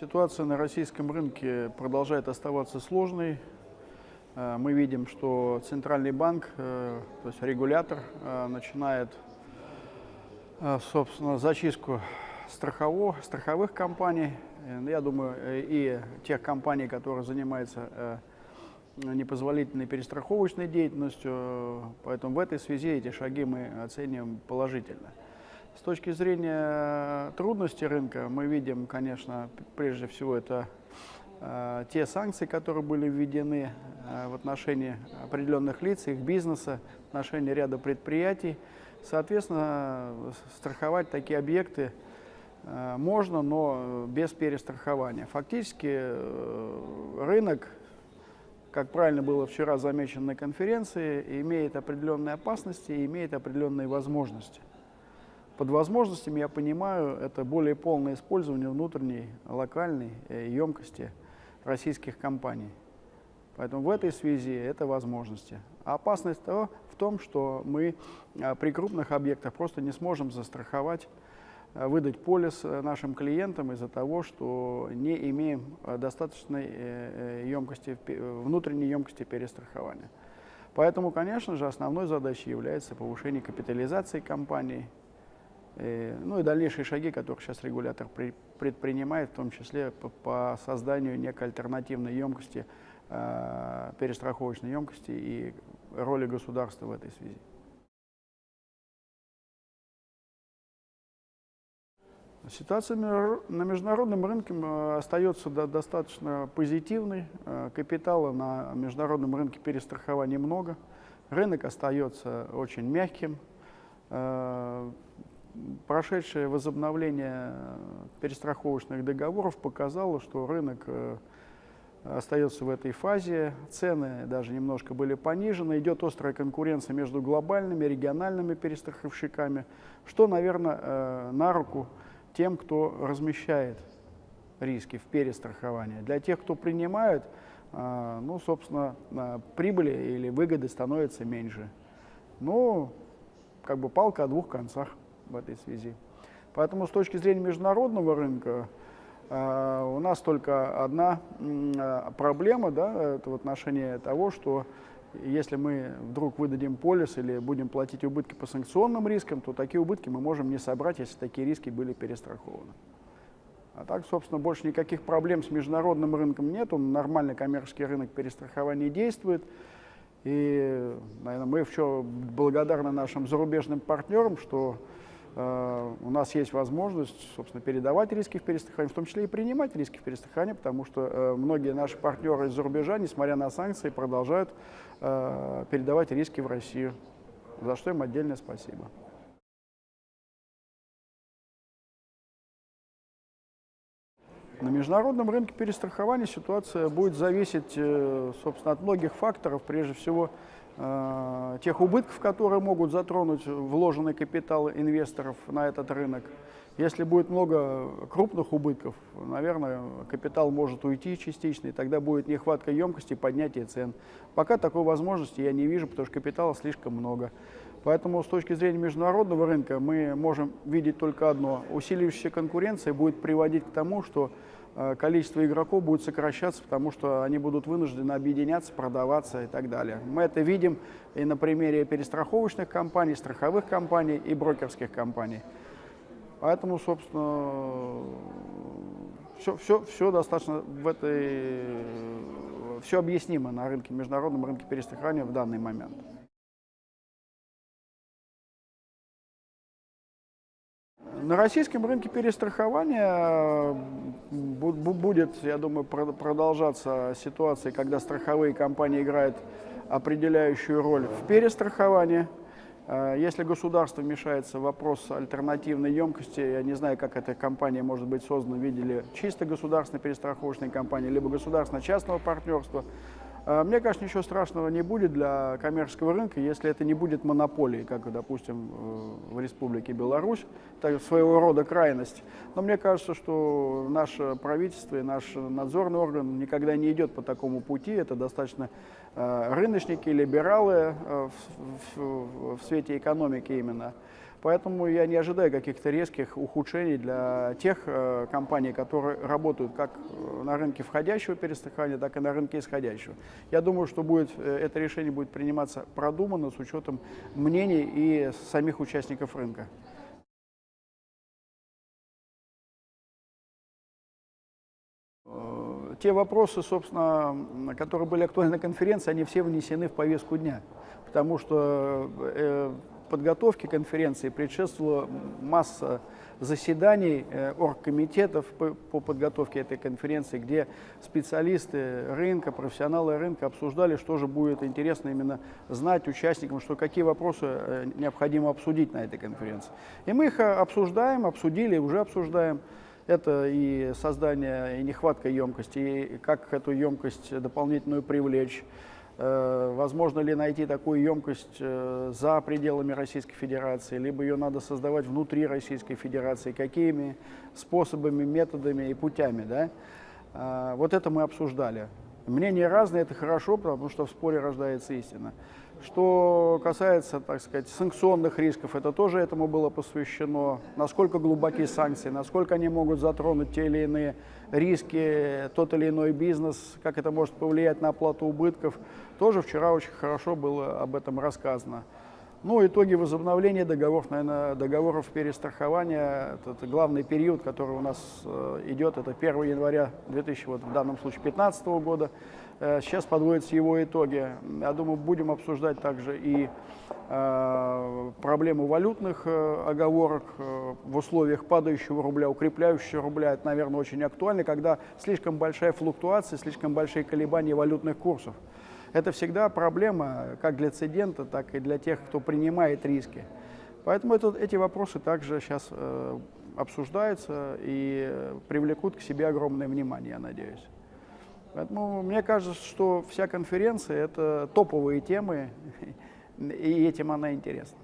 Ситуация на российском рынке продолжает оставаться сложной. Э, мы видим, что Центральный банк, э, то есть регулятор, э, начинает, собственно, зачистку страхово, страховых компаний, я думаю, и тех компаний, которые занимаются непозволительной перестраховочной деятельностью. Поэтому в этой связи эти шаги мы оцениваем положительно. С точки зрения трудностей рынка мы видим, конечно, прежде всего это э, те санкции, которые были введены э, в отношении определенных лиц, их бизнеса, в отношении ряда предприятий. Соответственно, страховать такие объекты э, можно, но без перестрахования. Фактически э, рынок, как правильно было вчера замечено на конференции, имеет определенные опасности и имеет определенные возможности. Под возможностями я понимаю, это более полное использование внутренней локальной э, емкости российских компаний. Поэтому в этой связи это возможности. А опасность того в том, что мы э, при крупных объектах просто не сможем застраховать, э, выдать полис нашим клиентам из-за того, что не имеем достаточной емкости, внутренней емкости перестрахования. Поэтому, конечно же, основной задачей является повышение капитализации компании, Э, ну и дальнейшие шаги, которые сейчас регулятор предпринимает, в том числе по, по созданию некой альтернативной емкости, э, перестраховочной емкости и роли государства в этой связи. Ситуация на международном рынке э, остается достаточно позитивной. Э, капитала на международном рынке перестрахования много. Рынок остается очень мягким прошедшее возобновление перестраховочных договоров показало, что рынок э, остается в этой фазе, цены даже немножко были понижены, идет острая конкуренция между глобальными, региональными перестраховщиками, что, наверное, э, на руку тем, кто размещает риски в перестраховании. Для тех, кто принимает, э, ну, собственно, прибыли или выгоды становятся меньше. Ну, как бы палка о двух концах в этой связи. Поэтому с точки зрения международного рынка э, у нас только одна э, проблема, да, это в отношении того, что если мы вдруг выдадим полис или будем платить убытки по санкционным рискам, то такие убытки мы можем не собрать, если такие риски были перестрахованы. А так, собственно, больше никаких проблем с международным рынком нет, он нормальный коммерческий рынок перестрахования действует. И, наверное, мы еще благодарны нашим зарубежным партнерам, что у нас есть возможность, собственно, передавать риски в перестраховании, в том числе и принимать риски в перестраховании, потому что э, многие наши партнеры из-за рубежа, несмотря на санкции, продолжают э, передавать риски в Россию, за что им отдельное спасибо. На международном рынке перестрахования ситуация будет зависеть, собственно, от многих факторов, прежде всего, Э, тех убытков, которые могут затронуть вложенный капитал инвесторов на этот рынок. Если будет много крупных убытков, наверное, капитал может уйти частично, и тогда будет нехватка емкости и поднятие цен. Пока такой возможности я не вижу, потому что капитала слишком много. Поэтому с точки зрения международного рынка мы можем видеть только одно. Усиливающаяся конкуренция будет приводить к тому, что Э, количество игроков будет сокращаться, потому что они будут вынуждены объединяться, продаваться и так далее. Мы это видим и на примере перестраховочных компаний, страховых компаний и брокерских компаний. Поэтому, собственно, все, все, все достаточно в этой, все объяснимо на рынке, международном рынке перестрахования в данный момент. На российском рынке перестрахования будет, я думаю, продолжаться ситуация, когда страховые компании играют определяющую роль в перестраховании. А, если государство вмешается в вопрос альтернативной емкости, я не знаю, как эта компания может быть создана в виде чисто государственной перестраховочной компании, либо государственно-частного партнерства, мне кажется, ничего страшного не будет для коммерческого рынка, если это не будет монополией, как, допустим, в Республике Беларусь, так своего рода крайность. Но мне кажется, что наше правительство и наш надзорный орган никогда не идет по такому пути. Это достаточно а, рыночники, либералы а, в, в свете экономики именно. Поэтому я не ожидаю каких-то резких ухудшений для тех э, компаний, которые работают как э, на рынке входящего перестрахования, так и на рынке исходящего. Я думаю, что будет, э, это решение будет приниматься продуманно с учетом мнений и самих участников рынка. Э, те вопросы, собственно, которые были актуальны на конференции, они все внесены в повестку дня, потому что э, подготовке конференции предшествовала масса заседаний э, оргкомитетов по, по подготовке этой конференции, где специалисты рынка, профессионалы рынка обсуждали, что же будет интересно именно знать участникам, что какие вопросы э, необходимо обсудить на этой конференции. И мы их обсуждаем, обсудили, уже обсуждаем. Это и создание, и нехватка емкости, и как эту емкость дополнительную привлечь, Э, возможно ли найти такую емкость э, за пределами Российской Федерации, либо ее надо создавать внутри Российской Федерации, какими способами, методами и путями. Да? А, вот это мы обсуждали. Мнения разные, это хорошо, потому что в споре рождается истина. Что касается, так сказать, санкционных рисков, это тоже этому было посвящено. Насколько глубокие санкции, насколько они могут затронуть те или иные риски, тот или иной бизнес, как это может повлиять на оплату убытков. Тоже вчера очень хорошо было об этом рассказано. Ну, итоги возобновления договоров, наверное, договоров перестрахования, это главный период, который у нас э, идет, это 1 января 2000, вот в данном случае 2015 года. Э, сейчас подводятся его итоги. Я думаю, будем обсуждать также и э, проблему валютных э, оговорок в условиях падающего рубля, укрепляющего рубля. Это, наверное, очень актуально, когда слишком большая флуктуация, слишком большие колебания валютных курсов. Это всегда проблема как для цедента, так и для тех, кто принимает риски. Поэтому это, эти вопросы также сейчас э, обсуждаются и привлекут к себе огромное внимание, я надеюсь. Поэтому мне кажется, что вся конференция – это топовые темы, и этим она интересна.